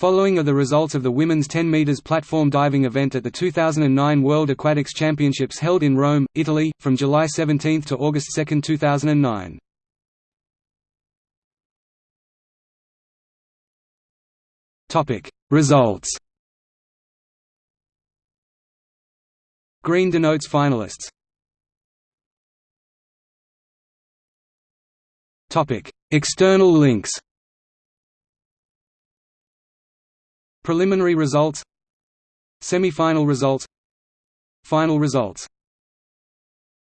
Following are the results of the women's 10 meters platform diving event at the 2009 World Aquatics Championships held in Rome, Italy, from July 17 to August 2, 2009. Topic: Results. Green denotes finalists. Topic: External links. Preliminary results. Semi-final results. Final results